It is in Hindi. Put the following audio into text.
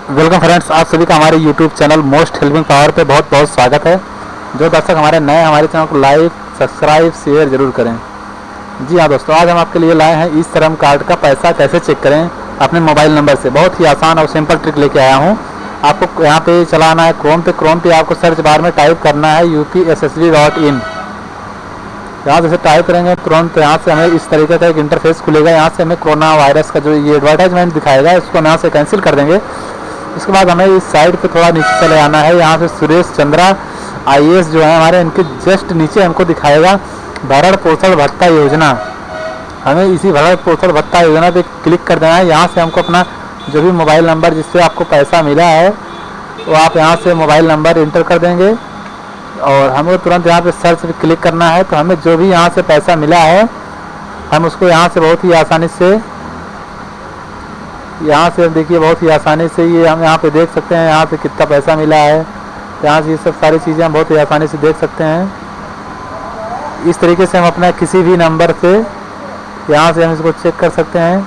वेलकम फ्रेंड्स, आप सभी का हमारे YouTube channel most helping power पे बहुत बहुत स्वागत है। जो दर्शक हमारे नए हमारे चैनल को लाइक, सब्सक्राइब, शेयर ज़रूर करें। जी हाँ दोस्तों, आज हम आपके लिए लाए हैं ई श्रम कार्ड का पैसा कैसे चेक करें, अपने मोबाइल नंबर से। बहुत ही आसान और सिंपल ट्रिक लेके आया हूँ। आपको यहाँ पे चलाना है क्रोम पे। क्रोम पे आपको सर्च बार में टाइप करना है U P S S B dot in यहाँ जैसे टाइप करेंगे। तुरंत यहाँ से हमें इस तरीके का एक इंटरफेस खुलेगा। यहाँ से हमें कोरोना वायरस का जो ये एडवर्टाइजमेंट दिखाएगा इसको यहाँ से कैंसिल कर देंगे। उसके बाद हमें इस साइड पे थोड़ा नीचे चले आना है। यहाँ से सुरेश चंद्रा आईएएस जो है हमारे, इनके जस्ट नीचे हमको दिखाएगा भरण पोषण भत्ता योजना। हमें इसी भरण पोषण भत्ता योजना पे क्लिक कर देना है। यहाँ से हमको अपना जो भी मोबाइल नंबर जिससे आपको पैसा मिला है, वो आप यहाँ से मोबाइल नंबर इंटर कर देंगे। और हमें तुरंत यहाँ पे सर्च पे क्लिक करना है। तो हमें जो भी यहाँ से पैसा मिला है, हम उसको यहाँ से बहुत ही आसानी से यहाँ से हम देखिए बहुत ही आसानी से ये हम यहाँ पे देख सकते हैं यहाँ पे कितना पैसा मिला है। यहाँ से ये सब सारी चीज़ें हम बहुत ही आसानी से देख सकते हैं। इस तरीके से हम अपना किसी भी नंबर से यहाँ से हम इसको चेक कर सकते हैं।